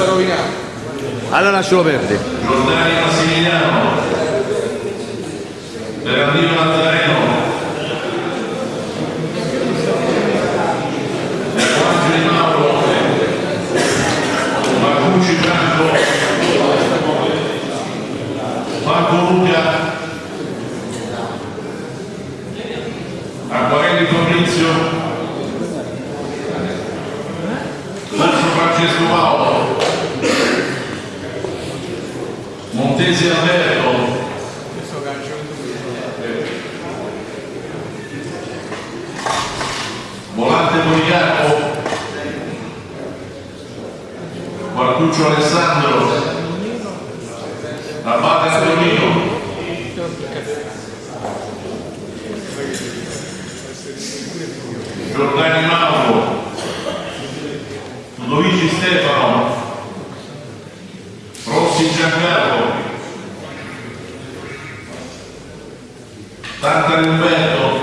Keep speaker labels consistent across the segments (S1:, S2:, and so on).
S1: sta rovinando.
S2: Allora lascialo perdere.
S3: Giordani Massimiliano, Bernardino Mattarello, Montese Alberto. Volante Policarpo. Martuccio Alessandro. Abate Antonino. Giordani Mauro. Ludovici Stefano. Rossi Giancarlo. Tanta Humberto,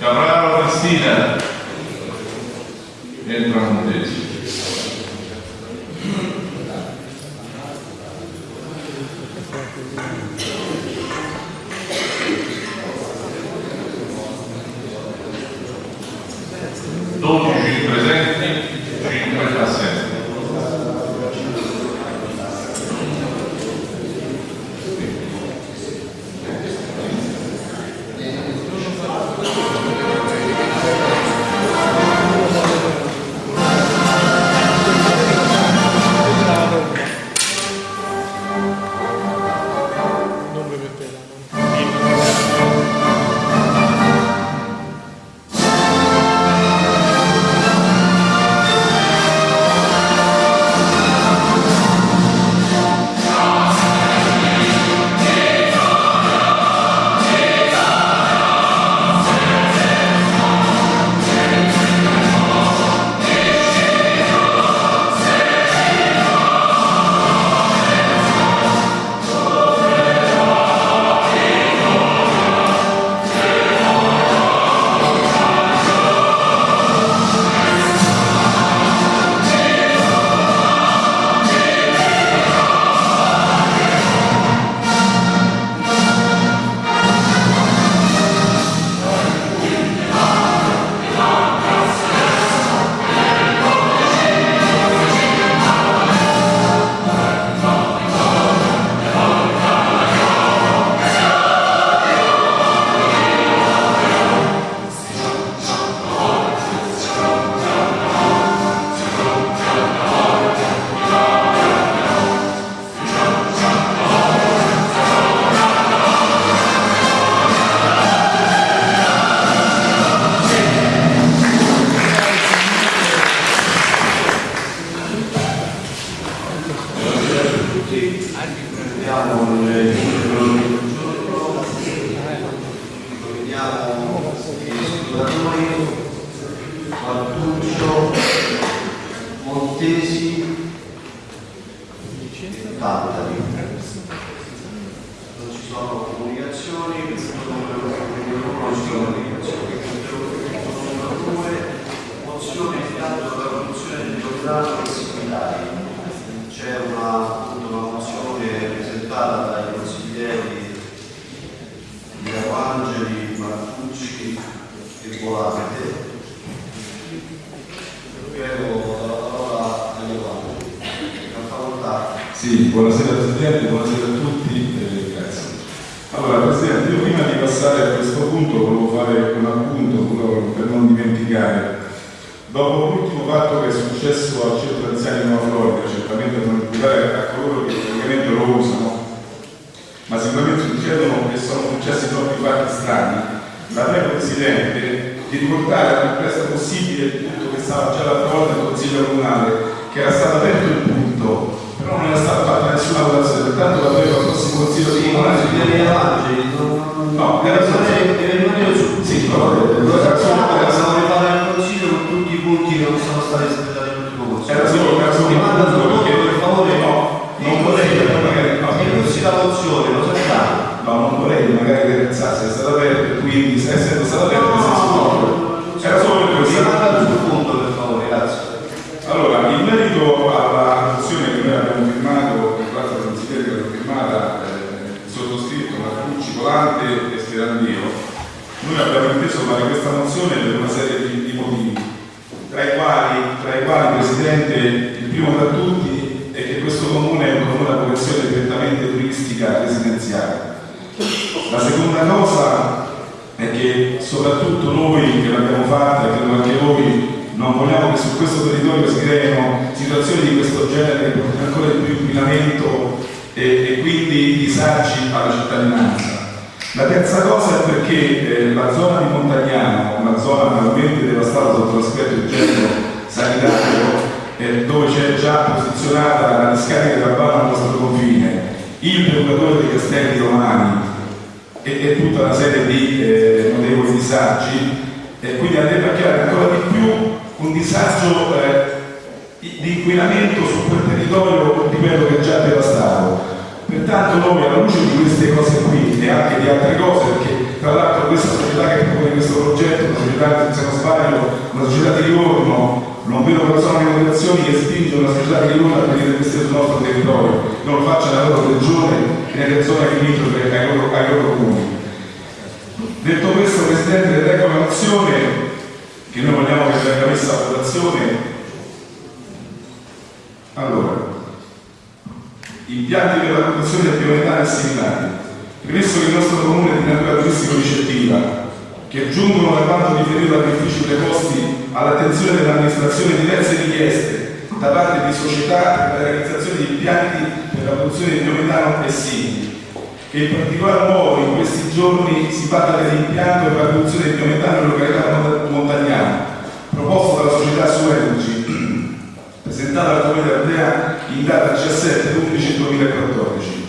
S3: Cabral Oficina, el.
S4: Anche il giorno, vediamo i sudatori, Martuccio, Montesi e Tantari.
S5: Fare questa mozione per una serie di, di motivi, tra i, quali, tra i quali, Presidente, il primo tra tutti è che questo comune è un comune a vocazione prettamente turistica residenziale. La seconda cosa è che soprattutto noi che l'abbiamo fatta credo anche voi non vogliamo che su questo territorio si creino situazioni di questo genere che portino ancora di più inquinamento e, e quindi disagi alla cittadinanza. La terza cosa è perché eh, la zona di una zona totalmente devastata sotto l'aspetto igienico sanitario, eh, dove c'è già posizionata la discarica Campana al nostro confine, il procuratore dei castelli romani e, e tutta una serie di eh, notevoli disagi, e quindi andrebbe a creare ancora di più un disagio eh, di inquinamento su quel territorio, ripeto, che è già devastato. Pertanto noi alla luce di queste cose qui e anche di altre cose, perché tra l'altro questa società che propone questo progetto, una società, se non sbaglio, una società di Livorno, non vedo però sono le motivazioni che spingono la società di Livorno a venire investire sul nostro territorio, non lo faccia nella loro regione e nelle zone limitrofe ai loro, ai loro comuni. Detto questo, Presidente, leggo la mozione che noi vogliamo che venga messa a votazione. Allora, impianti per la produzione di biometano e similari. Premesso che il nostro comune di natura turistico-ricettiva, che giungono da quanto riferito dagli uffici preposti all'attenzione dell'amministrazione diverse richieste da parte di società per la realizzazione di impianti per la produzione di biometano e simili, che in particolar modo in questi giorni si parla dell'impianto per la produzione di biometano in località Montagnana, proposto dalla società Suenergy, presentata alla Comunità Europea in data 17-11-2014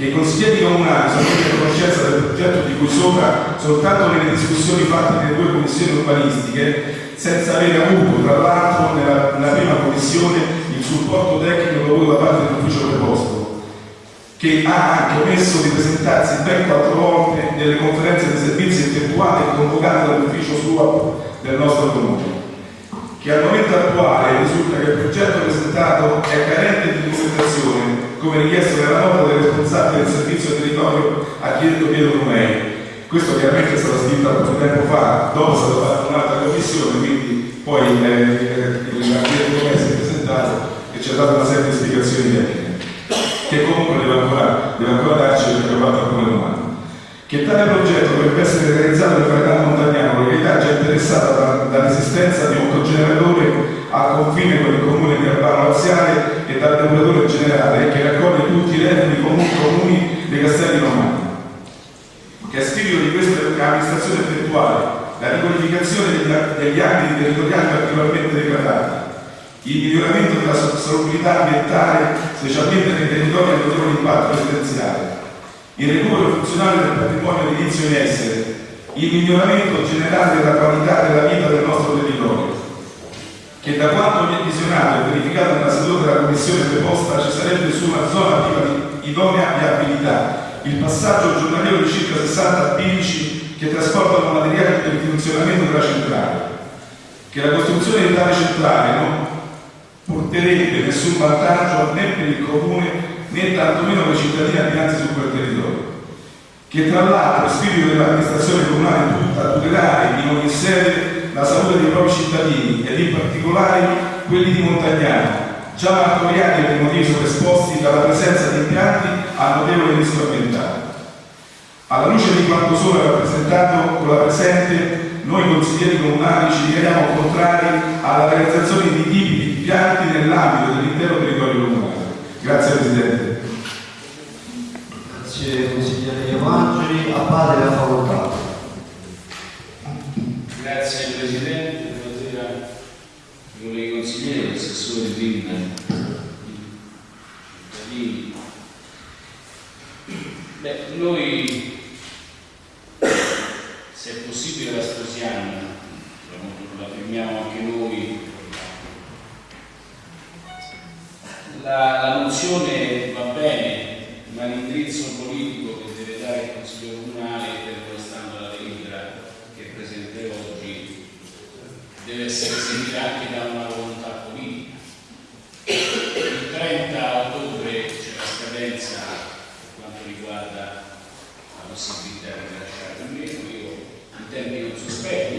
S5: che i consiglieri comunali sono a conoscenza del progetto di cui sopra soltanto nelle discussioni fatte nelle due commissioni urbanistiche, senza avere avuto, tra l'altro, nella, nella, prima commissione il supporto tecnico dovuto da parte dell'ufficio preposto, che ha anche omesso di presentarsi ben quattro volte nelle conferenze di servizi effettuate e convocate dall'ufficio SUAP del nostro comune che al momento attuale risulta che il progetto presentato è carente di documentazione come richiesto nella nota del responsabile del servizio territorio architetto Pietro Romei. Questo chiaramente è stato scritto poco tempo fa, dopo è stata fatta un'altra commissione, quindi poi eh, l'architetto Romei si è presentato e ci ha dato una serie di spiegazioni tecniche, che comunque deve ancora, deve ancora darci perché ha fatto alcune domande. Che tale progetto dovrebbe essere realizzato nel Francano Montagnano, località già interessata dall'esistenza di un cogeneratore al confine con il comune di Albano Laziale e dal depuratore generale che raccoglie tutti i redditi comuni, comuni dei castelli romani. Che a spirito di questa amministrazione effettuale la riqualificazione degli, ambiti territoriali particolarmente degradati, il miglioramento della salubrità ambientale, specialmente nei territori a notevole impatto residenziale, il recupero funzionale del patrimonio edilizio in essere, il miglioramento generale della qualità della vita del nostro territorio, che da quanto mi è visionato e verificato nella seduta della commissione preposta ci sarebbe su una zona di idonea viabilità il passaggio giornaliero di circa 60 bilici che trasportano materiali per il funzionamento della centrale, che la costruzione di tale centrale non porterebbe nessun vantaggio né per il comune né tantomeno per i cittadini abitanti su quel territorio che tra l'altro spirito dell'amministrazione comunale tutta tutelare in ogni sede la salute dei propri cittadini ed in particolare quelli di Montagnano, già martoriati per motivi sovraesposti dalla presenza di impianti a notevole rischio ambientale. Alla luce di quanto sopra rappresentato con la presente, noi consiglieri comunali ci dichiariamo contrari alla realizzazione di tipi di impianti nell'ambito dell'intero territorio comunale. Grazie Presidente.
S4: Grazie consigliere Iovangeli, a padre la facoltà.
S1: Grazie Presidente, buonasera onorevoli consiglieri, assessore Rin, cittadini. Beh, noi se è possibile la sposiamo, la firmiamo anche noi. La, la mozione va bene, l'indirizzo politico che deve dare il Consiglio Comunale, fermo restando la delibera che presenterò oggi, deve essere seguita anche da una volontà politica. Il 30 ottobre c'è la scadenza per quanto riguarda la possibilità di lasciare o meno, io in termini non sospetti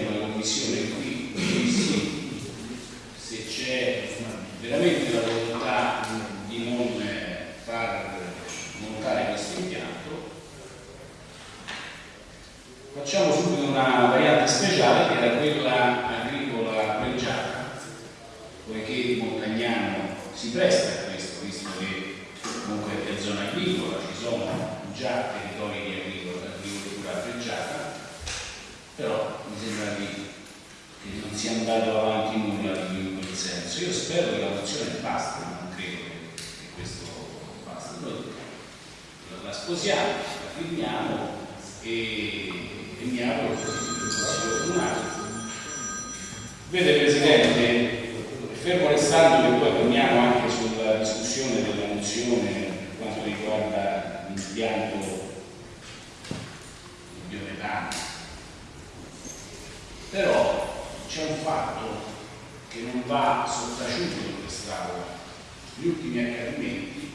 S1: commissione qui, dissi, se c'è veramente la volontà di non far montare questo impianto, facciamo subito una variante speciale che era quella agricola pregiata, poiché Montagnano si presta a questo, visto che comunque è zona agricola, ci sono già territori di agricola, agricoltura pregiata, però mi sembra di, che non sia andato avanti nulla di più in quel senso. Io spero che la mozione basti, ma non credo che, che questo basti. Noi la, la sposiamo, la firmiamo e, e mi auguro che così il Consiglio Comunale. Vede Presidente, fermo restando che poi torniamo anche sulla discussione della mozione per quanto riguarda l'impianto biometano, però c'è un fatto che non va sottaciuto in quest'Aula. Gli ultimi accadimenti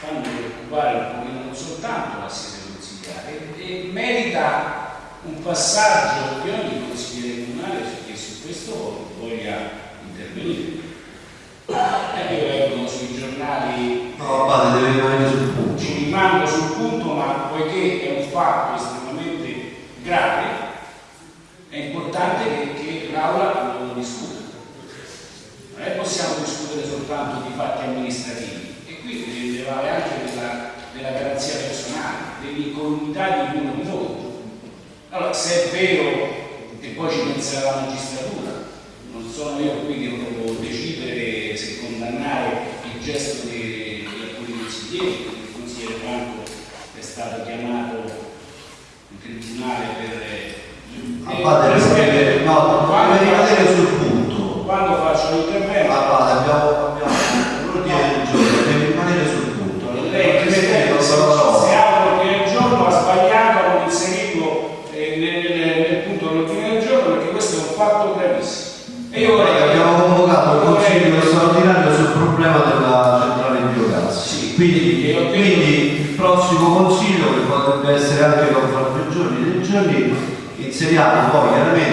S1: fanno preoccupare un pochino non soltanto la sede consigliare e merita un passaggio di ogni consigliere comunale che su questo voglia intervenire. Eh, io leggo sui giornali
S4: No, padre, deve rimanere sul punto.
S1: ci rimango sul punto, ma poiché è un fatto estremamente grave, è importante che, che l'Aula lo discuta. Non è che possiamo discutere soltanto di fatti amministrativi, e qui deve vale anche della, della garanzia personale, dell'incolumità di ognuno di noi. Allora, se è vero, e poi ci penserà la magistratura, non sono io qui che devo decidere se condannare il gesto di, di alcuni consiglieri, perché il consigliere Franco è stato chiamato in tribunale per...
S4: Ah, padre, deve, no,
S1: quando,
S4: deve rimanere
S1: faccio,
S4: sul punto.
S1: Quando faccio l'intervento,
S4: padre, abbiamo, abbiamo l'ordine del giorno, deve rimanere sul punto.
S1: lei
S4: Presidente,
S1: Presidente,
S4: non
S1: se,
S4: so-
S1: se apre l'ordine del giorno ha sbagliato a non inserirlo eh, nel, nel- nel punto dell'ordine del giorno perché questo è un fatto gravissimo. E io vorrei
S4: Abbiamo convocato il consiglio straordinario sul problema della centrale di biogas.
S1: Sì.
S4: Quindi,
S1: E
S4: quindi il prossimo consiglio, che potrebbe essere anche tra qualche giorni, dei giorni, inseriamo poi chiaramente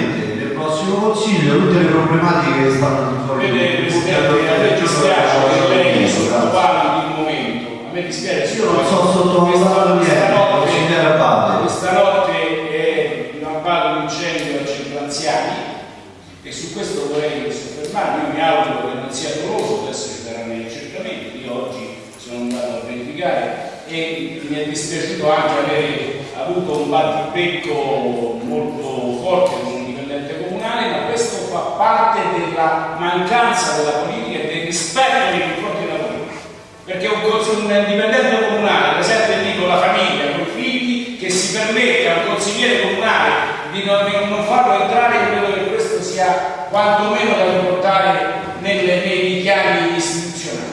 S4: prossimo consiglio tutte le problematiche che stanno di fronte
S1: Vede Presidente, a me dispiace che lei sottovaluti il momento. A me dispiace.
S4: Io non so sottovalutare niente,
S1: notte, questa notte è in abbato un incendio al centro anziani e su questo vorrei soffermarmi. Io mi auguro che non sia doloso, adesso ci saranno gli accertamenti. Io oggi sono andato a verificare e mi è dispiaciuto anche avere avuto un battibecco molto forte con un dipendente comunale, ma questo fa parte della mancanza della politica e del rispetto nei confronti della politica. Perché un, un dipendente comunale presente lì con la famiglia, con i figli, che si permette a un consigliere comunale di non, di non farlo entrare, credo che questo sia quantomeno da riportare nelle- nei dichiari istituzionali.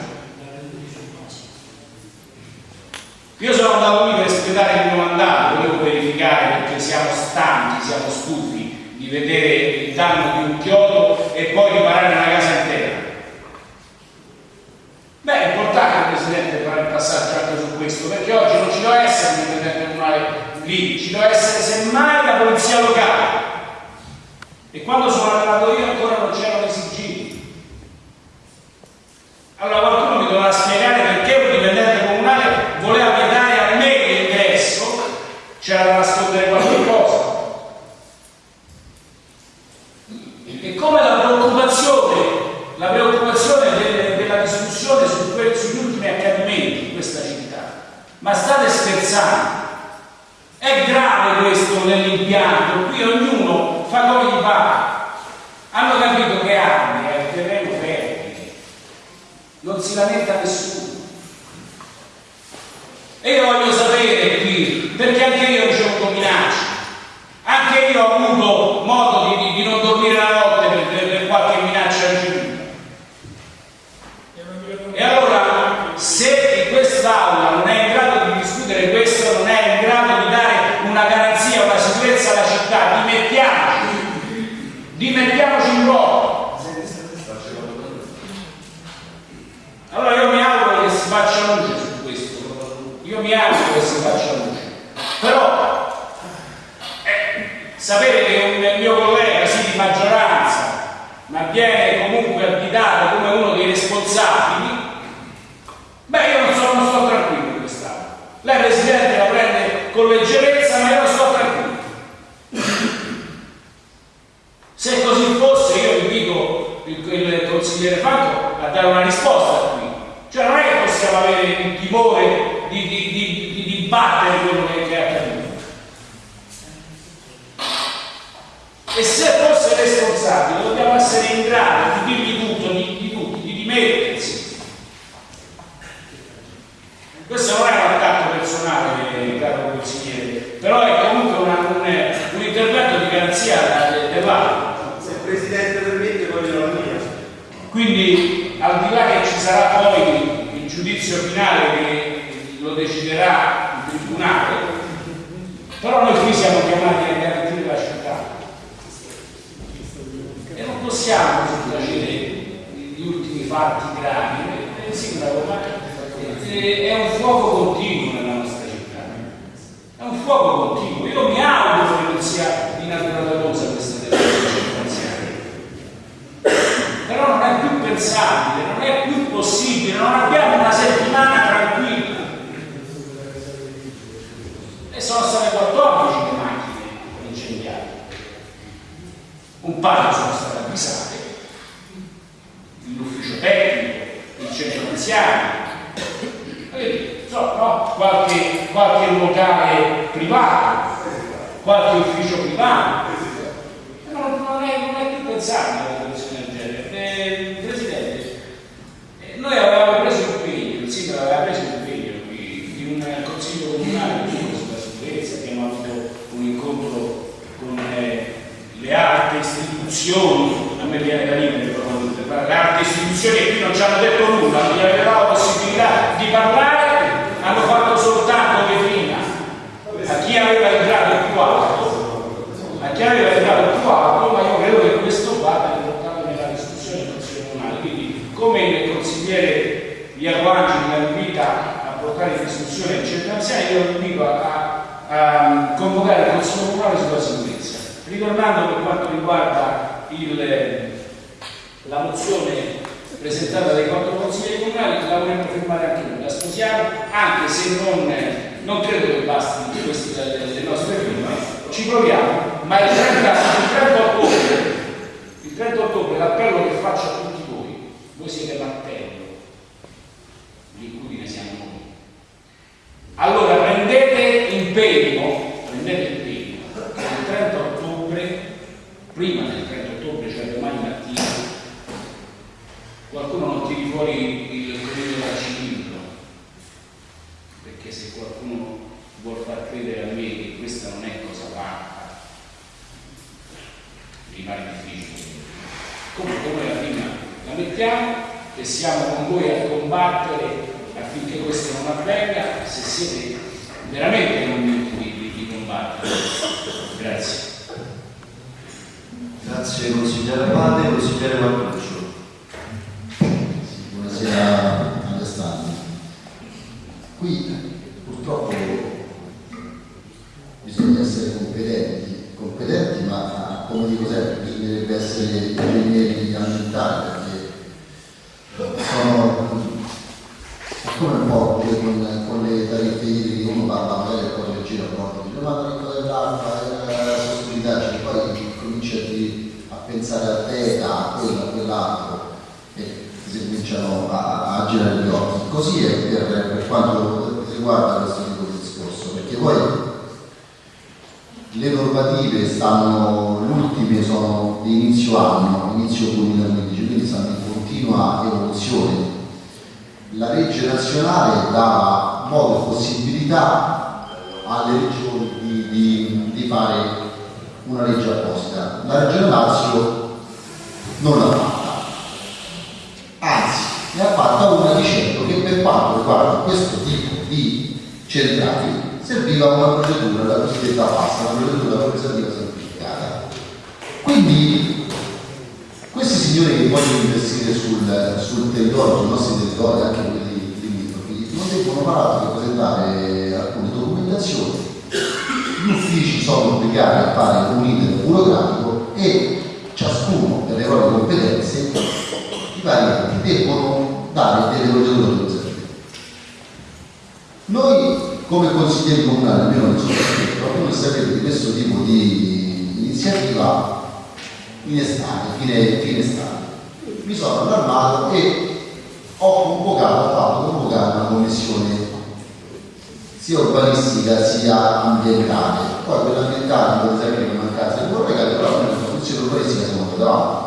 S1: Io sono andato lì per espletare il mio mandato, volevo verificare perché siamo stanchi, siamo stufi di vedere il danno di un chiodo e poi riparare una casa intera. Beh, è importante Presidente fare il passaggio anche su questo, perché oggi non ci deve essere un dipendente comunale lì, ci deve essere semmai la polizia locale. E quando sono arrivato io ancora non c'erano i sigilli. Allora qualcuno mi dovrà spiegare perché un dipendente comunale voleva vietare a me l'ingresso, c'era da nascondere qualche cosa. E come la preoccupazione, la preoccupazione delle- della discussione su que- sugli ultimi accadimenti in questa città. Ma scherzando? È grave questo nell'impianto, qui ognuno fa come gli pare. Hanno capito che armi è il terreno fertile, non si lamenta nessuno. E io voglio sapere qui, perché anche io ho ricevuto minacce, anche io ho avuto che si faccia luce. Però eh, sapere che un mio collega, sì di maggioranza, ma viene comunque additato come uno dei responsabili, dibattere quello che, è accaduto. E se fosse responsabile dobbiamo essere in grado di dirgli tutto, di, di tutti, di dimettersi. Questo non è un attacco personale, caro consigliere, però è comunque una, un, un, intervento di garanzia vale.
S4: Se il Presidente permette voglio la mia.
S1: Quindi al di là che ci sarà poi il giudizio finale che lo deciderà Tribunale, però noi qui siamo chiamati a garantire la città e non possiamo sottacere gli ultimi fatti gravi. Eh, è un fuoco continuo nella nostra città, è un fuoco continuo. Io mi auguro che non sia di natura dolosa questa circostanziale, però non è più pensabile, non è più possibile, non abbiamo una settimana tranquilla. E sono state 14 le macchine incendiate. Un paio sono state avvisate, l'ufficio tecnico, il centro anziani, so, no? qualche, qualche locale privato, qualche ufficio privato. Non, è, non è più pensabile una situazione del genere. Eh, Presidente, eh, noi avevamo preso impegno, il sindaco aveva preso impegno qui di un consiglio comunale sulla sicurezza, abbiamo avuto un incontro con eh, le alte istituzioni, a me viene da ridere però le alte istituzioni che qui non ci hanno detto nulla, non gli avevamo la possibilità di parlare, hanno fatto soltanto vetrina a chi aveva il grado più alto, a chi aveva il grado più alto, ma io credo che questo vada riportato nella discussione Comunale. Quindi come il consigliere Iago Angeli la invita a portare in discussione il centro anziani, io lo invito a, a, a convocare il Consiglio Comunale sulla sicurezza. Ritornando per quanto riguarda il, la mozione presentata dai quattro consiglieri comunali, la vorremmo firmare anche noi, la sposiamo, anche se non, non credo che basti queste le nostre firme, ci proviamo, ma il 30, il 30 ottobre, il 30 ottobre l'appello che faccio a tutti voi, voi siete martello, di cui ne siamo noi. Allora prendete impegno, prendete impegno, che il 30 ottobre, prima del 30 ottobre, cioè domani mattina, qualcuno non tiri fuori il credo dal cilindro, perché se qualcuno vuol far credere a me che questa non è cosa fatta, rimane difficile. Comunque noi la prima la mettiamo e siamo con voi a combattere affinché questo non avvenga, se siete veramente convinti di, di, combattere. Grazie.
S6: Grazie consigliere Abate, consigliere
S7: Buonasera Alessandro. Qui purtroppo bisogna essere competenti, competenti ma come dico sempre bisognerebbe essere ingegneri ambientali perché sono è come un po' con, con le tariffe idriche uno parla magari poi gira a volte dice ma la tariffa dell'acqua è la sostenibilità, cioè poi comincia a pensare a te, a quello, a quell'altro e si cominciano Così è per, per quanto riguarda questo tipo di discorso, perché poi le normative stanno, le ultime sono di inizio anno, inizio 2015, quindi stanno in continua evoluzione. La legge nazionale dà modo e possibilità alle regioni di, di, di fare una legge apposta. La regione Lazio non l'ha fatta, anzi ne ha fatta una per quanto riguarda questo tipo di centrali serviva una procedura, la cosiddetta pasta, una procedura organizzativa semplificata. Quindi questi signori che vogliono investire sul, sul territorio, sui nostri territori, anche quelli limitrofi, non devono fare che presentare alcune documentazioni gli uffici sono obbligati a fare un iter burocratico e ciascuno per le proprie competenze i vari enti devono dare delle procedure organizzative. Noi come consiglieri comunali, almeno non sono iscritto, qualcuno sapere di questo tipo di iniziativa in estate, fine, fine estate. mi sono allarmato e ho convocato, ho fatto convocare una commissione sia urbanistica sia ambientale. Poi quella ambientale, per esempio, in mancanza di corregare, però nella commissione urbanistica siamo trovati.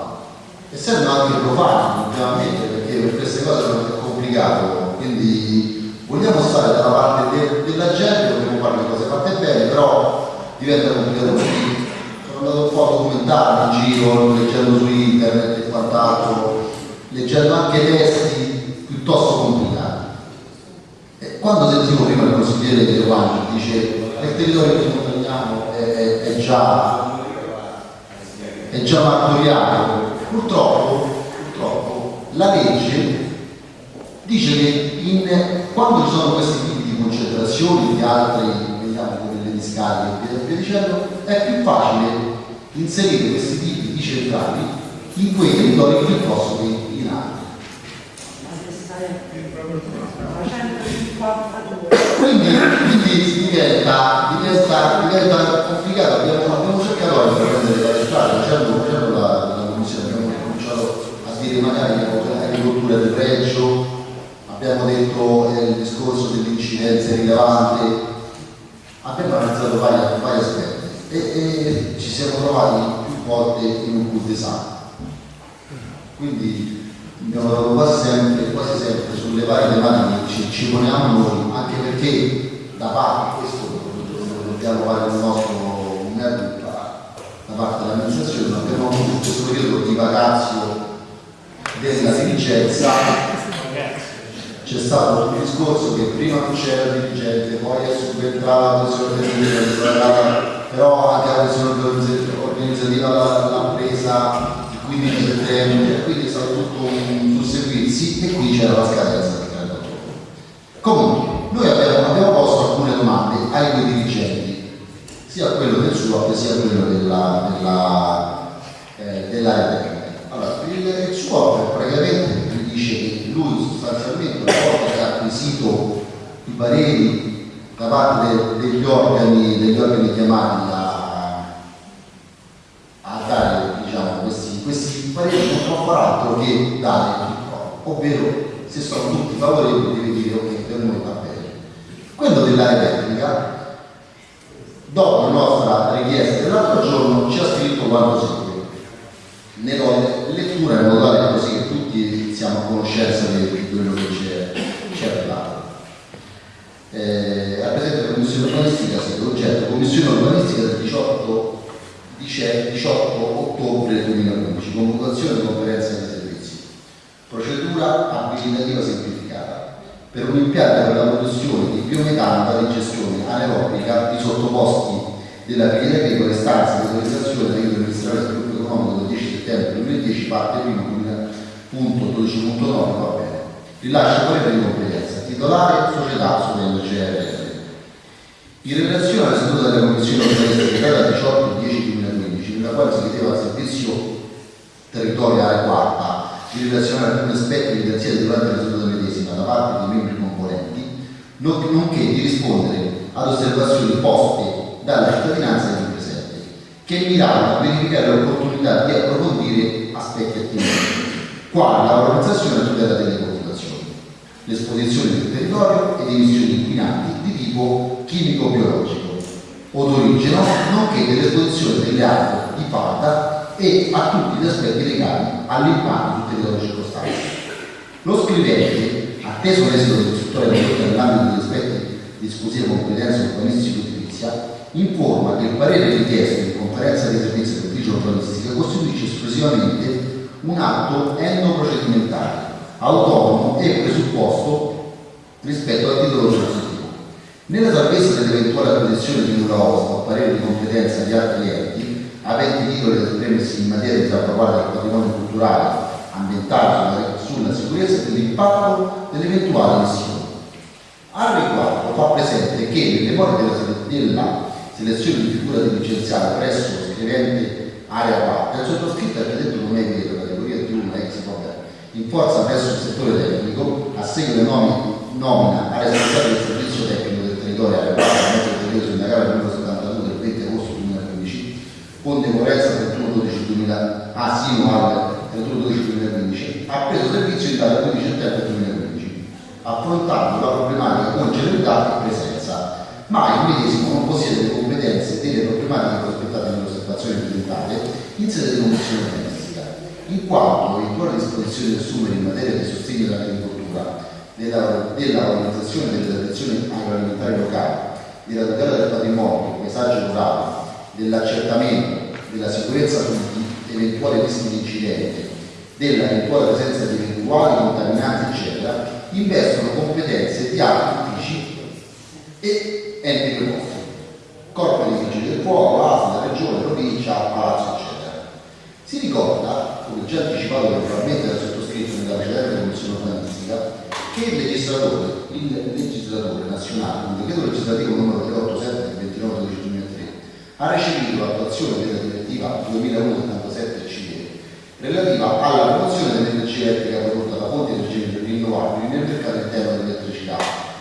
S7: Essendo anche profani, ammettere, perché per queste cose è complicato, quindi vogliamo stare dalla parte de- della gente, vogliamo fare le cose fatte bene, però diventa complicato così. Sono andato un po' a documentare in giro, leggendo su internet e quant'altro, leggendo anche testi piuttosto complicati. E quando sentivo prima il consigliere De Giovanni dice il territorio che condanniamo è, è, è già è già martoriato, purtroppo, purtroppo la legge dice che in, quando ci sono questi tipi di concentrazioni di altri, vediamo come le discariche e via dicendo, è più facile inserire questi tipi di centrali in quei territori piuttosto che in altri. Quindi, quindi diventa, diventa, diventa complicato, abbiamo, abbiamo cercato di prendere dalle strade, facendo, facendo la, la commissione, abbiamo cominciato a dire magari l'agricoltura di pregio, abbiamo detto eh, il discorso dell'incidenza rilevante, abbiamo analizzato vari, vari aspetti e, e ci siamo trovati più volte in un cul-de-sac. Quindi abbiamo dato quasi sempre, quasi sempre sulle varie tematiche che ci, poniamo noi, anche perché da parte, questo lo dobbiamo fare il nostro da parte dell'amministrazione, abbiamo avuto questo periodo di vacazio della dirigenza c'è stato un discorso che prima non c'era dirigente, poi è subentrata la questione però anche la questione organizzativa l'ha presa il 15 settembre, quindi è stato tutto un susseguirsi e qui c'era la scadenza del 30 ottobre. Comunque, noi abbiamo, abbiamo posto alcune domande ai due dirigenti, sia quello del SUAP sia quello della, della, eh, tecnica. Allora, il, il SUAP praticamente sostanzialmente una volta che ha acquisito i pareri da parte de- degli, organi, degli organi chiamati a, a dare diciamo, questi, questi pareri non può fare altro che dare il no, ovvero se sono tutti favorevoli deve dire ok per noi va bene. Quello dell'area tecnica dopo la nostra richiesta dell'altro giorno ci ha scritto quanto segue. Ne do lettura in modo tale così siamo a conoscenza di quello che ci è arrivato. Eh, rappresenta la Commissione urbanistica, sì, l'oggetto Commissione urbanistica del 18, 18 ottobre 2015, convocazione di conferenza di servizi, procedura abilitativa semplificata per un impianto per la produzione di biometano da digestione anaerobica di sottoposti della filiera agricola istanza di autorizzazione del Ministero dello Sviluppo Economico del 10 settembre 2010 parte 1.12.9 va bene. Rilascia parere di competenza titolare società Sotello CRL in relazione alla seduta della Commissione Urbanistica data 18 10 2015 nella quale si chiedeva al servizio territorio area quarta di relazionare alcuni aspetti evidenziati durante la seduta medesima da parte dei membri componenti nonché di rispondere ad osservazioni poste dalla cittadinanza di presente che miravano a verificare l'opportunità di approfondire aspetti attivi, quali la valorizzazione e tutela delle coltivazioni, l'esposizione del territorio ed emissioni inquinanti di tipo chimico-biologico o d'origine, nonché dell'esposizione delle acque di falda e a tutti gli aspetti legati all'impatto sul territorio circostante. Lo scrivente, atteso l'esito del prodotto nell'ambito degli aspetti di esclusiva competenza urbanistico-edilizia, informa che il parere richiesto in conferenza di servizi dell'ufficio urbanistica costituisce esclusivamente un atto endoprocedimentale, autonomo e presupposto rispetto al titolo successivo. Nella salvezza dell'eventuale acquisizione di nulla osta o parere di competenza di altri enti, aventi titolo ad esprimersi in materia di salvaguardia del patrimonio culturale, ambientale sulla sicurezza e dell'impatto dell'eventuale missione. Al riguardo fa presente che nelle more della, della selezione di figura dirigenziale presso lo scrivente area parte, il sottoscritto architetto non è vero, categoria D1 ex vabbè, in forza presso il settore tecnico, a seguito di nomina a responsabile del servizio tecnico del territorio area parte, a mezzo del periodo sindacale numero 72 del 20 agosto 2015, con decorrenza 31 12 2000, ah sì, no, al 31 12 2015, affrontando la problematica con celerità e presenza, ma il medesimo non possiede le competenze delle problematiche prospettate nell'osservazione ambientale in sede di commissione domestica, in quanto da assumere in materia di sostegno dell'agricoltura, della, della valorizzazione delle tradizioni agroalimentari locali, della tutela del patrimonio, del paesaggio rurale, dell'accertamento della sicurezza sugli eventuali rischi di incidente, dell'eventuale presenza di eventuali contaminanti, eccetera, investono competenze di altri uffici e enti preposti, corpo di vigili del fuoco, ASL, regione, provincia, palazzo, eccetera. Si ricorda, come già anticipato probabilmente dal sottoscritto nella precedente commissione urbanistica, che il legislatore, il legislatore nazionale, un decreto legislativo numero 387 del 29 12 2003, ha recepito l'attuazione della direttiva 2001-77 CE relativa alla promozione dell'energia elettrica prodotta da fonti energetiche rinnovabili nel mercato interno dell'elettricità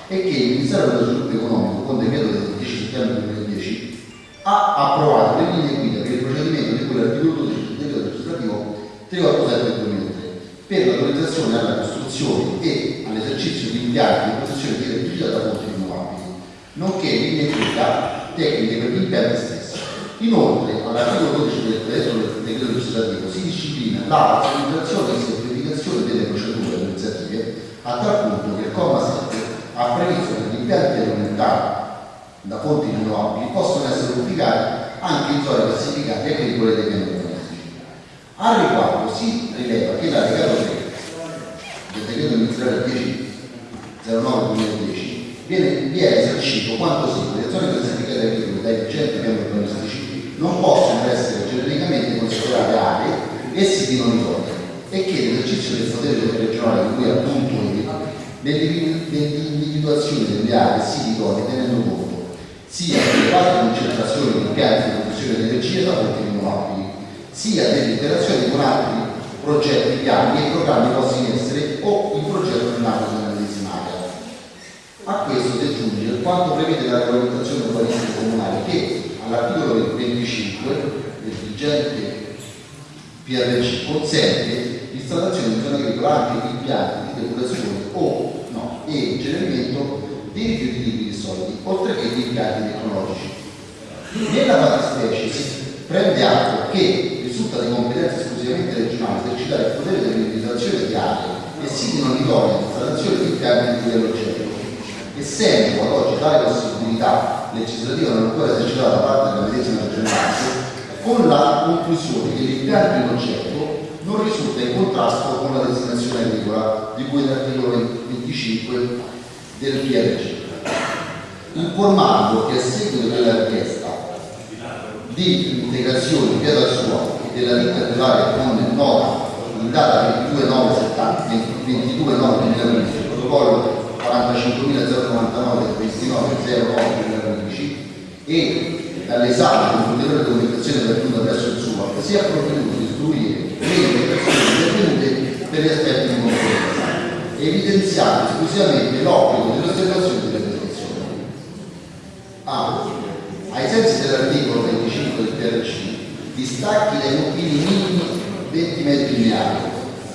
S7: e che il Ministero dello Sviluppo Economico con decreto del 10 settembre 2010 ha approvato le linee guida per il procedimento di cui l'articolo 12 del decreto legislativo 387 del 2003 per l'autorizzazione alla costruzione e all'esercizio di impianti di produzione di elettricità da fonti rinnovabili, nonché linee guida tecniche per gli impianti stessi. Inoltre, all'articolo 12 del decreto decreto legislativo si disciplina la razionalizzazione e semplificazione delle procedure amministrative a tal punto che il comma 7 ha previsto che gli impianti alimentari da fonti rinnovabili possono essere ubicati anche in zone classificate agricole dei urbanistici. Al riguardo si rileva che l'allegato 3 del decreto ministeriale 10.09.2010 viene, viene esercito quanto segue. Le zone classificate agricole dai vigenti piani urbanistici non possono essere genericamente considerate aree e siti non idonei e che l'esercizio del potere regionale di cui appunto nell'individuazione delle aree siti idonei tenendo conto sia delle varie concentrazioni di impianti di produzione di energia da fonti rinnovabili, sia delle interazioni con altri progetti, piani e programmi posti in essere o in progetto nell'ambito della medesima area. A questo si aggiunge quanto prevede la regolamentazione urbanistica comunale che all'articolo 25 del vigente PRC consente l'installazione di zone agricole anche di impianti di depurazione o no, e incenerimento di rifiuti liquidi solidi, oltre che di impianti tecnologici. Nella fattispecie si prende atto che risulta di competenza esclusivamente regionale esercitare il potere dell'individuazione di aree e siti non idonei all'installazione di impianti di livello oggetto, essendo ad oggi tale possibilità legislativa non ancora esercitata da parte della medesima regionale, con la conclusione che l'impianto in oggetto non risulta in contrasto con la designazione agricola di cui l'articolo 25 del PRC, informando che a seguito della richiesta di integrazione via dal suo e della ditta titolare con nota in data 22 9 22 9 2015 protocollo 45.099 del 29 09 2015 e dall'esame con ulteriore documentazione pervenuta presso il SUAP si è provveduto a istruire le indicazioni intervenute per gli aspetti di conferenza evidenziando esclusivamente l'obbligo dell'osservazione delle prescrizioni. A. Ai sensi dell'articolo 25 del PRC, distacchi dai confini minimi 20 metri lineari,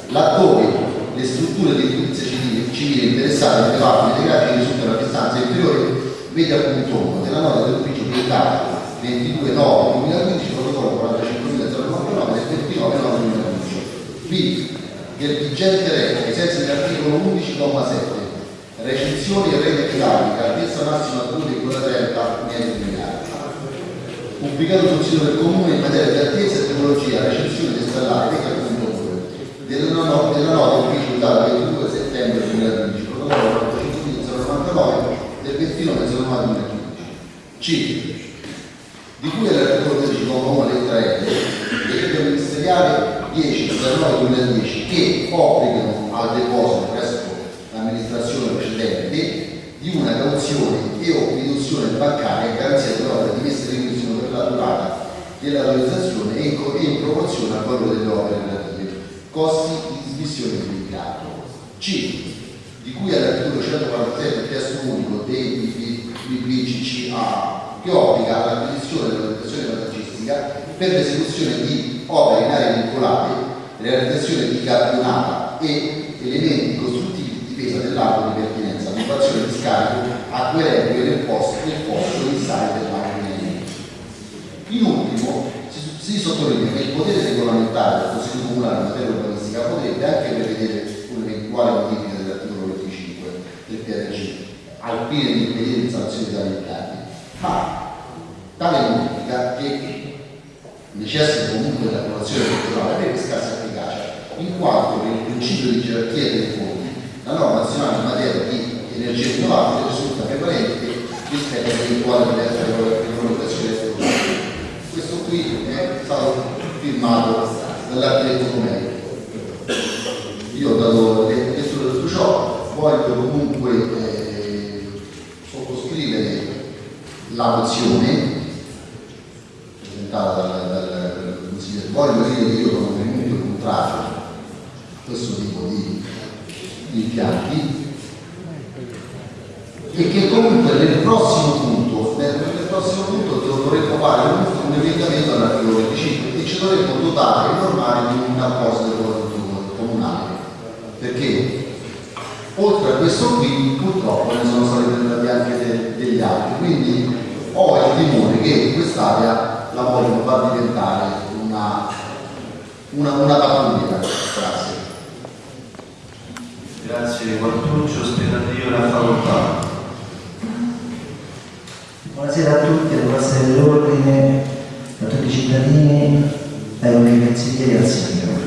S7: laddove le strutture di edilizia civile, civile interessate alle parti integrate risultano a distanza inferiore, vede appunto 1 della nota dell'ufficio pietato 22 9 2015 protocollo 45.099 del 29 9 2015 B del vigente re ai sensi dell'articolo 11,7 recensioni e rete idraulica altezza massima 2,30 metri lineari pubblicato sul sito del comune in materia di altezza e tecnologia recensione appunto 2 della, no, della ufficio data 22 settembre 2015 protocollo 45.099 del 29 09 2015 C di cui all'articolo 13,1 lettera L decreto ministeriale 10 09 2010 che obbligano al deposito presso l'amministrazione precedente di una cauzione e o riduzione bancaria a garanzia dell'opera di messa in la durata dell'autorizzazione e in, co- e in proporzione al valore delle opere relative, costi di dismissione dell'impianto. C. Di cui all'articolo 147 del testo unico dei BBCCA che obbliga all'acquisizione dell'autorizzazione vantagistica per l'esecuzione di opere in aree vincolate, realizzazione di campionata e elementi costruttivi di difesa dell'arco di pertinenza l'occupazione di scarico acquerente nel posto, nel posto di sale del macchine In ultimo, si, si sottolinea che il potere regolamentare del Consiglio Comunale in materia urbanistica potrebbe anche prevedere un'eventuale modifica dell'articolo 25 del PRG al fine di impedire tali impianti, ma tale modifica che necessita comunque dell'approvazione culturale avrebbe scarsa efficacia, in quanto per il principio di gerarchia dei fondi la norma nazionale in materia di energia rinnovabile risulta prevalente rispetto all'eventuale regolamentazione statutaria. Questo qui è stato firmato dall'architetto Comeri. Io ho dato di tutto ciò, voglio comunque eh, sottoscrivere la mozione presentata dal, dal, consigliere. Voglio dire che io sono venuto contrario a questo tipo di, di impianti e che comunque nel prossimo punto, nel prossimo punto dovremmo fare un, un emendamento all'articolo 25 e ci dovremmo dotare e normare di un apposito comunale. Perché? Oltre a questo qui purtroppo ne sono stati presentati anche de, degli altri. Quindi ho il timore che quest'area la vogliono far diventare una, una, una pattuglia grazie.
S6: Grazie Guartuccio, spiegativa la facoltà.
S8: Buonasera a tutti, alle forze dell'ordine, a tutti i cittadini, ai nostri consiglieri e al sindaco.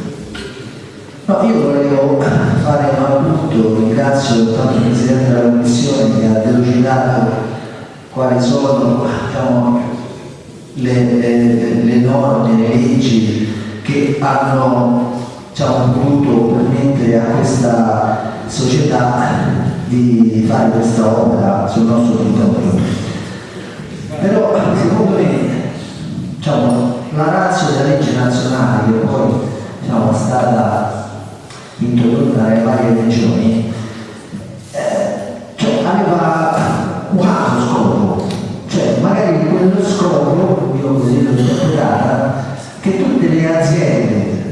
S8: No, io volevo fare un appunto, ringrazio tanto il Presidente della Commissione che ha delucidato quali sono diciamo, le, le, le norme, le leggi che hanno diciamo, voluto permettere a questa società di fare questa opera sul nostro territorio. Però secondo me diciamo, la razza della legge nazionale che poi diciamo, è stata introdotta dalle varie regioni eh, cioè, aveva un altro scopo, cioè magari quello scopo, io così l'ho interpretata, che tutte le aziende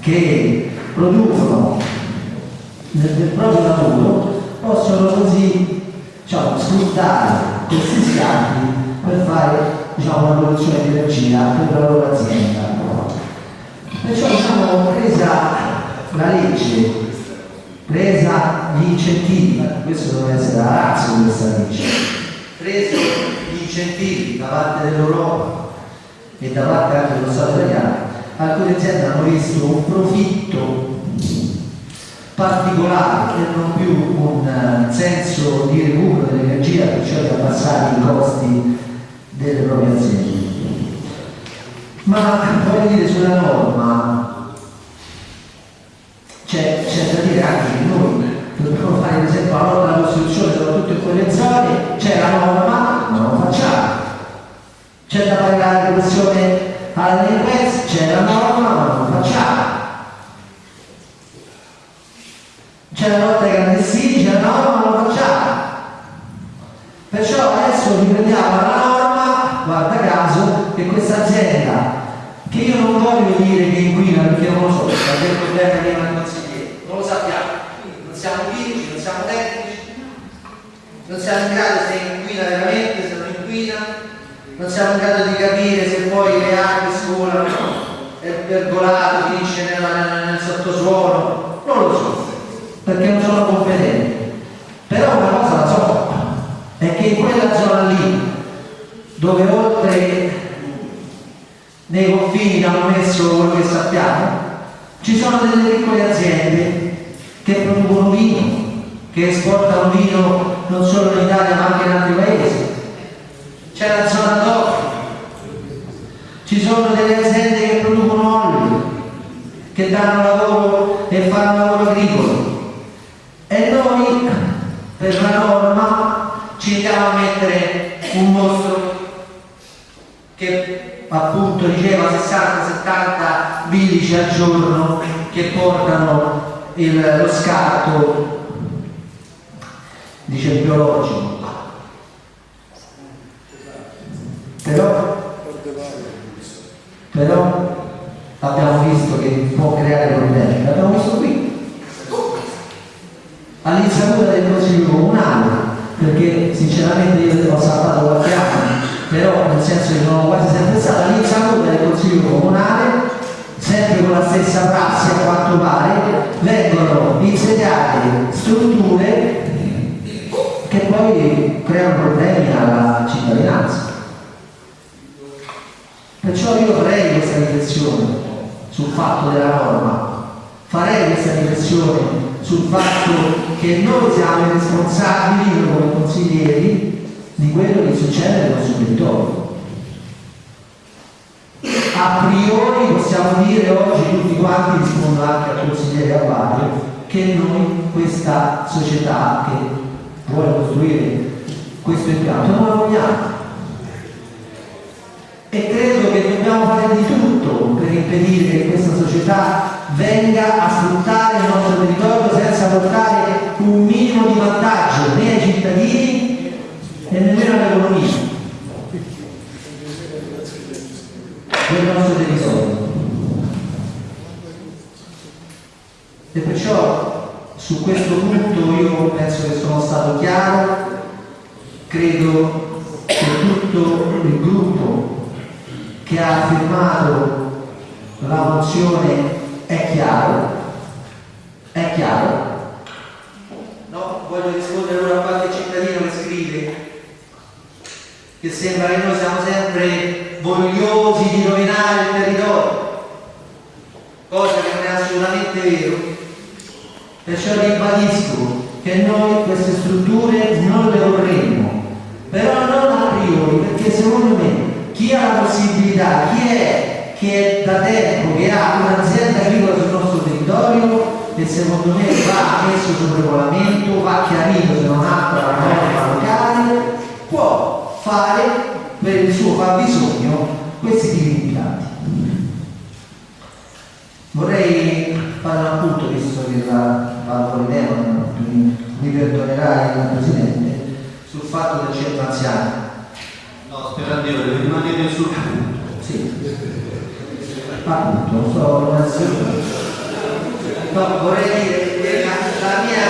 S8: che producono nel, nel proprio lavoro possono così diciamo, sfruttare questi scavi per fare diciamo, una produzione di energia per la loro azienda. Perciò diciamo, presa la legge, presa gli incentivi, questo deve essere la razza di questa legge, preso gli incentivi da parte dell'Europa e da parte anche dello Stato italiano, alcune aziende hanno visto un profitto particolare e non più un senso di recupero dell'energia, cioè di abbassare i costi delle proprie aziende. Ma voglio dire sulla norma c'è, da dire anche che noi dobbiamo fare per esempio la norma della Costituzione, soprattutto in quelle zone, c'è la norma, ma non facciamo. C'è da fare la questione alla delinquenza, c'è la norma, ma non facciamo. C'è la lotta ai clandestini, c'è la norma, ma non facciamo. Perciò adesso riprendiamo la norma, guarda caso, che questa azienda, che io non voglio dire che inquina perché non lo so, problema prima il consigliere, non lo sappiamo, non siamo chimici, non siamo tecnici, non siamo in grado se inquina veramente, se non inquina, non siamo in grado di capire se poi le acque scolano, è pergolato, finisce nel, nel sottosuolo, non lo so, perché non sono competente. Però una cosa la so, è che in quella zona lì, dove oltre nei confini hanno messo quello che sappiamo, ci sono delle piccole aziende che producono vino, che esportano vino non solo in Italia ma anche in altri paesi. C'è la zona d'oro, ci sono delle aziende che producono olio, che danno lavoro e fanno lavoro agricolo. E noi, per la norma, ci andiamo a mettere un mostro che appunto diceva 60, 70, 11 giorno che portano il, lo scarto dice il biologico. Però, però abbiamo visto che può creare problemi. L'abbiamo visto qui. All'insaputa del consiglio comunale perché sinceramente io ho saltato qualche anno però nel senso che sono quasi sempre insediate strutture che poi creano problemi alla cittadinanza. Perciò io farei questa riflessione sul fatto della norma, farei questa riflessione sul fatto che noi siamo responsabili come consiglieri di quello che succede nel nostro territorio. Che noi questa società che vuole costruire questo impianto la vogliamo e credo che dobbiamo fare di tutto per impedire che questa società venga a sfruttare il nostro territorio senza portare un minimo di vantaggio né ai cittadini e nemmeno all'economia del nostro territorio. E perciò su questo punto io penso che sono stato chiaro, credo che tutto il gruppo che ha firmato la mozione è chiaro, è chiaro. No, voglio rispondere ora a qualche cittadino che scrive che sembra che noi siamo sempre vogliosi di rovinare il territorio, cosa che non è assolutamente vero. Perciò ribadisco che noi queste strutture non le vorremmo, però non a priori, perché secondo me chi ha la possibilità, chi è che da tempo che ha un'azienda agricola sul nostro territorio e secondo me va messo sul regolamento, va chiarito se non altro la norma locale, può fare per il suo fabbisogno questi tipi di impianti. Vorrei fare un appunto, visto che la Valvo Ideo mi perdonerà il Presidente, sul fatto del centro anziani.
S6: No, sperando di rimanere sul punto.
S8: Sì. Appunto, so, no, vorrei dire che la, mia,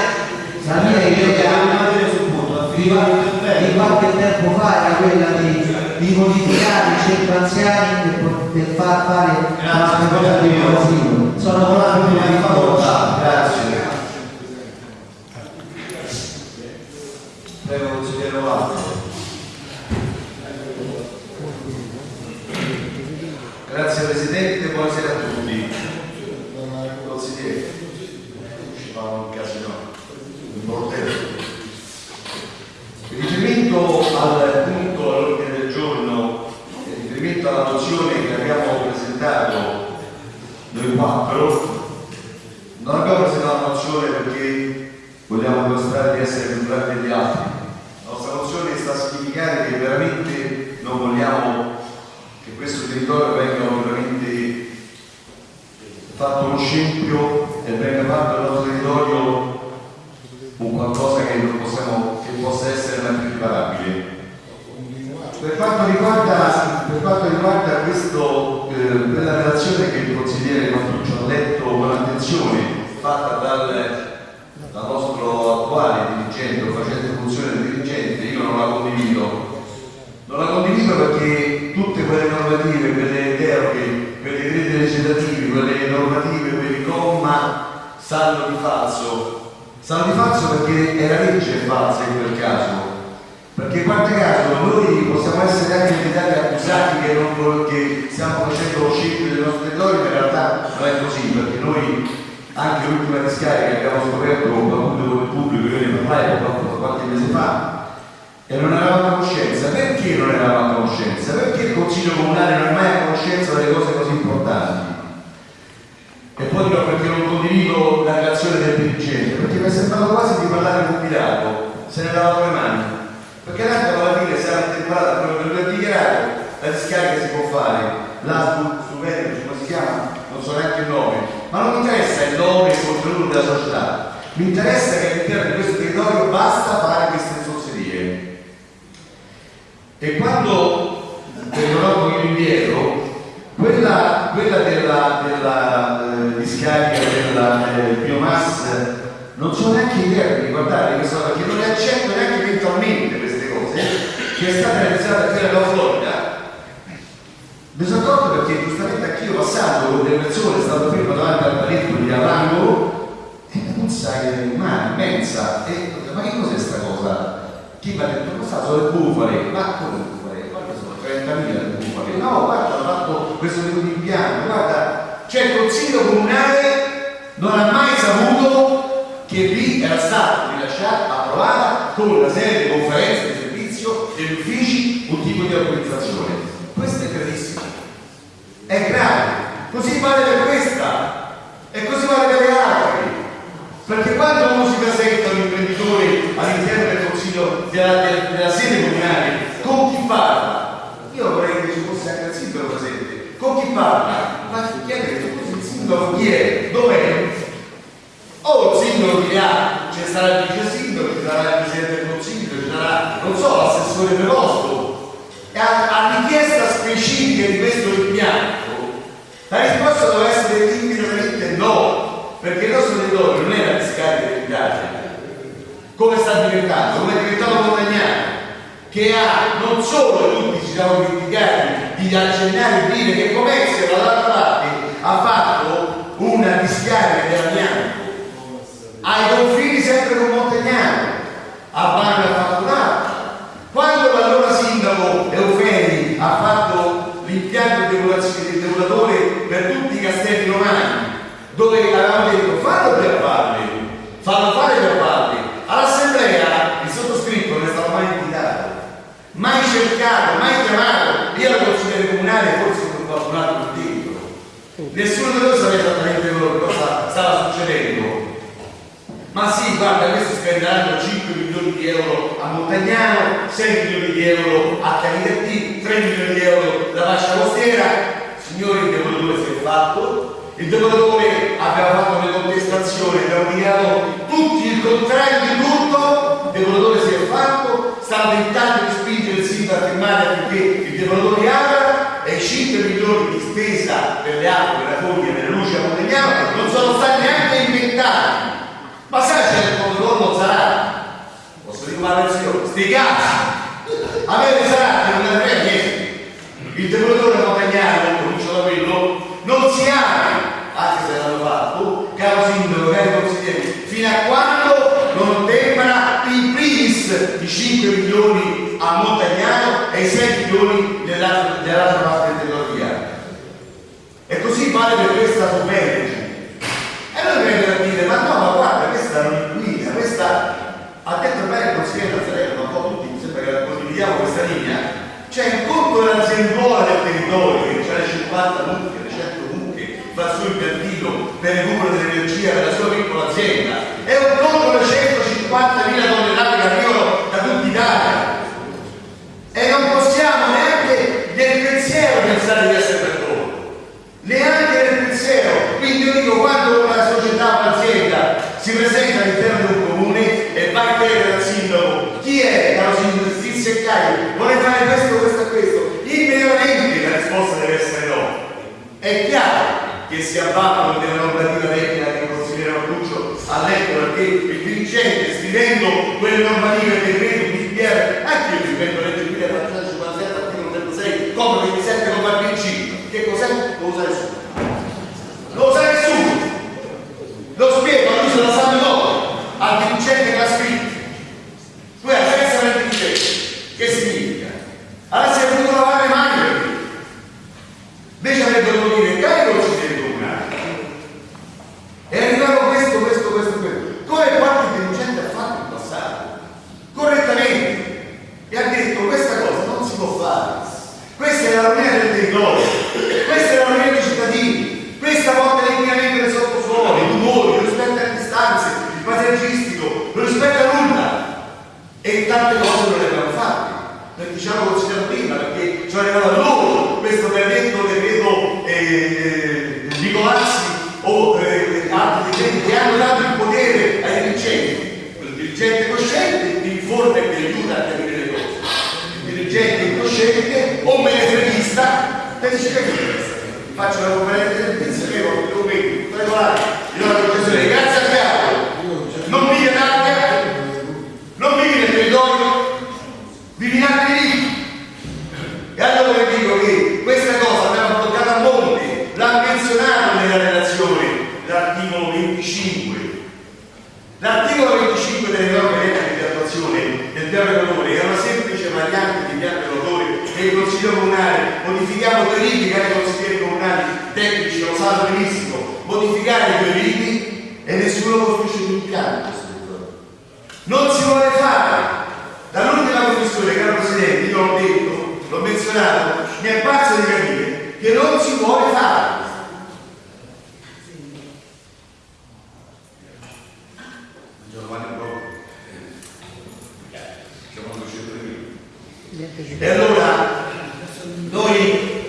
S8: la mia idea
S6: rimanere sul punto.
S8: di, di qualche tempo fa era quella di, di modificare i centri anziani per, far fare una cosa di asilo. Sono proprio di facoltà.
S6: Grazie.
S9: Grazie Presidente, buonasera a tutti. Consigliere, ci fa un casino, un bordello. In riferimento al punto all'ordine del giorno, in riferimento alla mozione che abbiamo presentato noi quattro, non abbiamo presentato la mozione perché vogliamo dimostrare di essere più bravi degli altri. Mozione sta a significare che veramente non vogliamo che questo territorio venga veramente fatto uno scempio e venga fatto il nostro territorio un qualcosa che possiamo, che possa essere mai riparabile. Per quanto riguarda, per quanto riguarda questo, eh, quella relazione che il consigliere Matuccio ha letto con attenzione, fatta dal, dal nostro attuale dirigente o facente funzione di dirigente, io non la condivido. Non la condivido perché tutte quelle normative, quelle deroghe, quei decreti legislativi, quelle normative, quei comma sanno di falso. Sanno di falso perché è la legge falsa in quel caso. Perché in qualche caso noi possiamo essere anche invitati accusati che, non, che stiamo facendo scempio del nostro territorio, ma in realtà non è così, perché noi anche l'ultima discarica che abbiamo scoperto con qualcuno come pubblico, io ne parlai qualche, mese fa, e non eravamo a conoscenza. Perché non eravamo a conoscenza? Perché il Consiglio Comunale non è mai a conoscenza delle cose così importanti? E poi dico perché non condivido la relazione del dirigente, perché mi è sembrato quasi di parlare con Pilato, se ne lavato le mani. Perché tanto alla fine sarà temporata quello che lui ha dichiarato, la discarica si può fare, là su, su come si chiama? Non so neanche il nome, ma non mi interessa il nome e il contenuto della società, mi interessa che all'interno di questo territorio basta fare queste zozzerie. E quando tornerò un pochino indietro, quella, quella della, della eh, discarica della eh, biomassa non so neanche idea di riguardare questa cosa, perché non le accetto neanche mentalmente queste cose, che è stata realizzata qui alla Florida. Mi sono accorto perché giustamente anch'io passando con delle persone, stato fermo davanti al paletto lì all'angolo, e la puzza è umana, immensa, e ma che cos'è sta cosa? Chi mi ha detto, sta, sono le bufale, ma come bufale? Guarda, sono 30.000 le bufale. No, guarda, hanno fatto questo tipo di impianto, guarda, cioè il consiglio comunale non ha mai saputo che lì era stata rilasciata, approvata con una serie di conferenze di servizio degli uffici un tipo di autorizzazione. Questo è gravissimo. È grave. Così vale per questa e così vale per le. Perché quando uno si presenta un imprenditore all'interno del consiglio della, della- della sede comunale, con chi parla? Io vorrei che ci fosse anche il sindaco presente. Con chi parla? Ma chiedere il sindaco chi è? Dov'è? O il sindaco di là, ci sarà il vice sindaco, ci sarà il presidente del consiglio, ci sarà, non so, l'assessore preposto. E a, a richiesta specifica di questo impianto, la risposta deve essere immediatamente no, perché il nostro territorio non è la discarica dell'Italia, come sta diventando, come è diventato Montagnano, che ha non solo tutti ci siamo dimenticati di accennare e dire che Comezio dall'altra parte ha fatto una discarica dell'amianto ai confini sempre con Montagnano, a Bagno ha fatto un'altra. Quando l'allora sindaco Eufemi ha fatto l'impianto di depurazione- di depuratore per tutti i castelli romani, dove avevamo detto fallo per farli, fallo fare per farli, all'assemblea il sottoscritto non è stato mai invitato, mai cercato, mai chiamato, io ero consigliere comunale, forse con qualcun altro qui dentro. Nessuno di noi sapeva esattamente quello che cosa stava succedendo. Ma sì, guarda, spenderanno 5 milioni di euro a Montagnano, 6 milioni di euro a Canidetti, 3 milioni di euro la fascia costiera. Signori, il depuratore si è fatto, il depuratore aveva fatto le contestazioni, abbiamo dichiarato tutti il contrario di tutto, il depuratore si è fatto, sta tentando di spingere il sindaco a firmare affinché il depuratore apra e i 5 milioni di spesa per le acque, la foglia, per le luci a Montagnano non sono stati neanche inventati. Ma sai c'è il protocollo Zarate? Versione? Sti cazzi! Avere Zarate non ne frega niente. Il depuratore Montagnano, comincio da quello, non si apre, anche se l'hanno fatto, caro sindaco, cari consiglieri, fino a quando non ottempera in primis i 5 milioni a Montagnano e i 6 milioni nell'altra nell'altra parte del territorio. E così vale per questa superficie. E noi vengono a dire, ma no, ma guarda, questa non è guida, questa ha detto bene il consigliere Nazareno, ma un po' tutti mi sembra che condividiamo questa linea, c'è il conto dell'aziendola del territorio, che c'ha le 50 mucche, le 100 mucche, fa il suo impiantino per il recupero dell'energia della sua piccola azienda, è un conto delle 150.000 tonnellate che arrivano da tutta Italia. E non possiamo neanche nel pensiero pensare di essere per loro neanche nel pensiero. Quindi io dico quando una società o un'azienda si presenta all'interno di un comune e va a chiedere al sindaco chi è, caro sindaco, sti seccai, vuole fare questo, questo e questo, immediatamente la risposta deve essere no. È chiaro che si avvalgono della normativa tecnica che il consigliere Marcuccio ha letto perché il dirigente scrivendo quelle normative che credo di DPR, anche io rispetto alle leggi guida 457 articolo 36, come 27 come al principio. Che cos'è? Lo sa nessuno. Lo sa nessuno. Lo spiego, lui se lo sa dopo, al dirigente che l'ha scritto. Tu hai senza del dirigente. Che significa? Allora si è voluto lavare le mani per lui. Invece avrebbero dire, cari consiglieri comunali, è arrivato questo, questo, questo, questo. Come qualche dirigente ha fatto in passato, correttamente, e ha detto questa cosa non si può fare. Questa è la rovina del territorio, questa è la rovina dei cittadini, questa porta l'inquinamento del sottosuolo, i tumori, non rispetta le distanze, il paesaggistico, non rispetta nulla. E tante cose non le abbiamo fatte. Perché ci hanno considerato prima, perché ci è arrivato a loro questo benedetto decreto eh, Nicolazzi o eh, altri decreti che hanno dato il potere ai dirigenti. Il dirigente cosciente ti informa e ti aiuta a capire le cose. Il dirigente incosciente o dice che faccio la conferenza di servizio che documenti regolari io la concessione grazie a Chiaro L'articolo 25 delle norme tecniche di attuazione del piano regolare è una semplice variante di piano il Consiglio Comunale, modifichiamo due libri che i consiglieri comunali tecnici lo sanno benissimo, modificare i libri e nessuno costruisce più un piano. Non si vuole fare. Dall'ultima commissione, caro Presidente, io l'ho detto, l'ho menzionato, mi è parso di capire che non si vuole fare. Giovanni Brocco. Siamo 200.000. E allora noi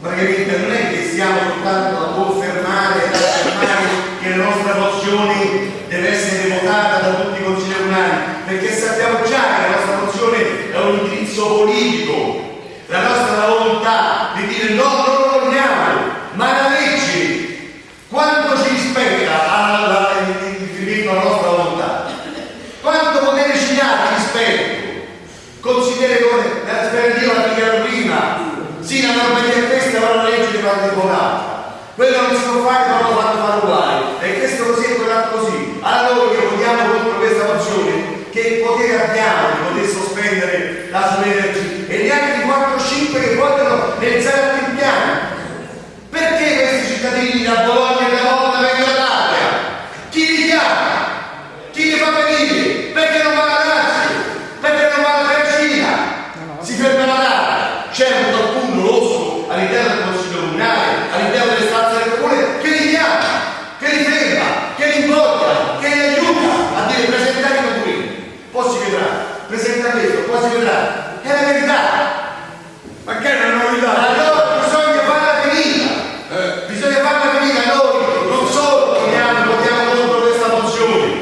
S9: praticamente non è che stiamo soltanto a confermare, ad affermare che la nostra mozione deve essere votata da tutti i consigli comunali, perché sappiamo già che la nostra mozione è un indirizzo politico, la nostra volontà di dire no, non lo vogliamo, ma la legge quanto ci rispetta alla- alla- in riferimento alla nostra volontà? Quanto potere ci dà di rispetto? Consideri come la sperativa la dichiaro prima, sì la normativa è questa, ma la un'altra. Quello non si può fare, ma lo fanno fare uguale. E questo così e quell'altro così. Allora noi votiamo contro questa mozione che potere abbiamo di poter sospendere la sua energia e neanche di 4-5 che vogliono realizzare altri piani. Perché questi cittadini da Bologna e da Modena vengono all'Aria? Chi li chiama? Chi li fa venire? Perché non va alla Lazio? Perché non va alla Tercina? Si ferma la data. C'è un qualcuno rosso all'interno del Consiglio Comunale, all'interno delle stanze del Comune, che li chiama, che li ferma, che li invoglia, che li aiuta a dire presentare i documenti. Poi si vedrà, presenta questo, poi si vedrà. È la verità.
S5: Ma che è una novità?
S9: Allora bisogna farla finita, bisogna farla finita noi, non solo votiamo, votiamo contro questa mozione,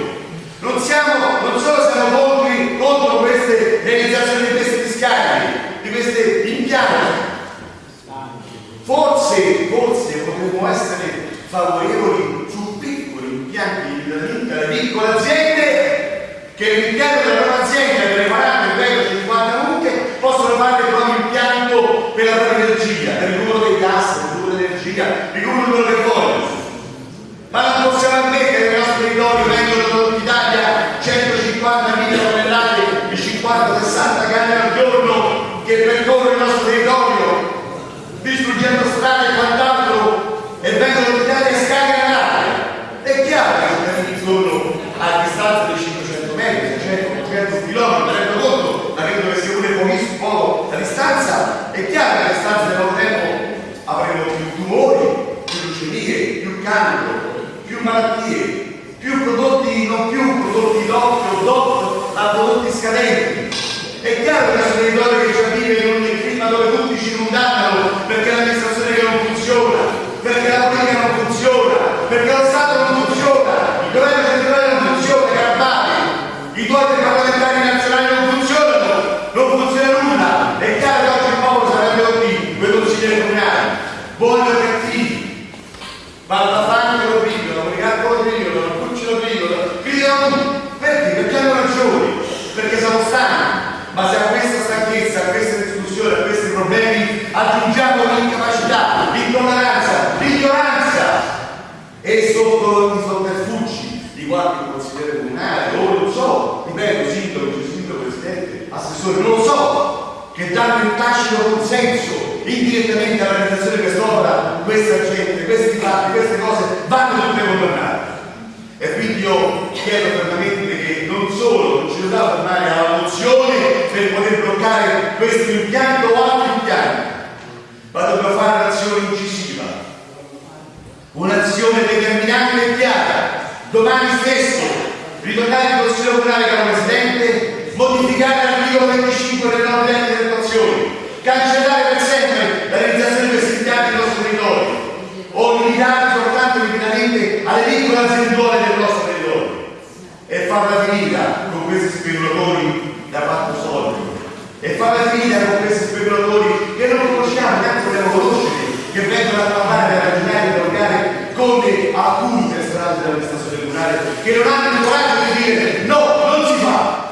S9: non, siamo, non solo siamo contro, contro queste realizzazioni di questi discarichi, di questi impianti, forse, forse potremmo essere favorevoli su piccoli impianti di riferimento alle piccole aziende che l'impianto della loro azienda per le 40, 30, 50 mucche possono fare il proprio impianto per la propria numero dei numero dell'energia, il numero quello che vogliono. Ma non possiamo ammettere che nel nostro territorio vengono Italia 150.000 tonnellate di 50-60 canne al giorno che percorrono il nostro territorio distruggendo strade e quant'altro e vengono in Italia e l'aria. È chiaro che i cittadini sono a distanza di 500 metri, 600, 800 km, rendo conto, ma credo che sia pure poco la distanza. È chiaro che a distanza di poco tempo avremo più tumori, più leucemie, più cancro, più malattie, più prodotti, non più prodotti DOC o DOC, ma prodotti scadenti. È chiaro che il nostro territorio che ci vive in un clima dove tutti ci condannano perché l'amministrazione che non funziona, perché la politica non funziona, perché lo Stato non funziona, il governo centrale non funziona, Carabani, i tuoi parlamentari nazionali non funzionano, non funziona nulla. È chiaro che oggi il popolo sarà qui, quei consiglieri comunali, buoni o cattivi, ma la Franca lo pigliano, la Brigata lo pigliano, la Pucci lo pigliano, pigliano tutti. Perché? Perché hanno ragione, perché siamo stanchi. Ma se a questa stanchezza, a questa discussione, a questi problemi aggiungiamo l'incapacità, l'intolleranza, l'ignoranza e sotto i sotterfugi di qualche consigliere comunale, o non so, ripeto, sindaco, sindaco, presidente, assessore, non so, che danno il tacito consenso indirettamente alla realizzazione di quest'opera, questa gente, questi fatti, queste cose vanno tutte condannate. E quindi io chiedo fermamente che non solo non ci dobbiamo fermare alla mozione per poter bloccare questo impianto o altri impianti, ma dobbiamo fare un'azione incisiva, un'azione determinante e chiara. Domani stesso ritornare al Consiglio Comunale caro Presidente, modificare l'articolo 25 delle norme di attuazione, cancellare per sempre fronte a alcuni personaggi dell'amministrazione comunale che non hanno il coraggio di dire no, non si fa.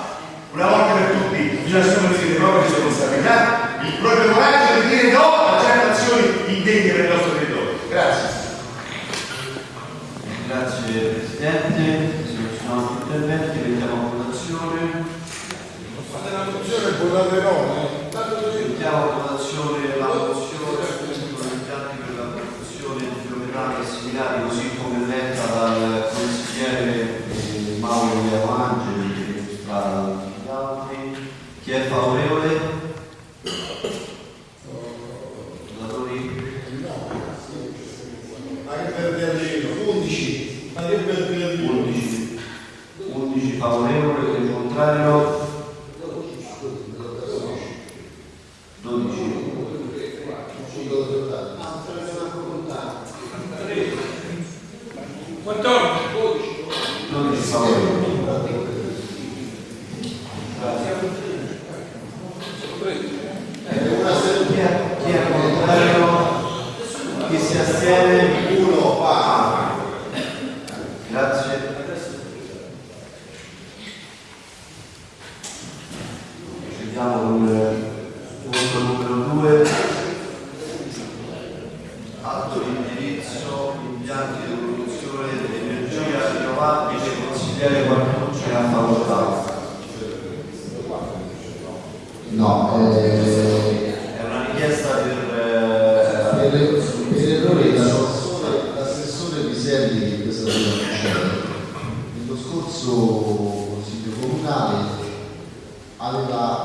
S9: Una volta per tutti bisogna assumersi le proprie responsabilità, il proprio coraggio di dire no a certe azioni indegne per il nostro territorio. Grazie.
S6: Grazie Presidente, se non ci
S4: sono altri interventi vediamo la votazione. Fate la votazione e votate no, eh? Mettiamo votazione.
S7: No, eh,
S4: è una richiesta per, eh,
S7: l'assessore per errore di questa sera succede. Nello scorso Consiglio Comunale aveva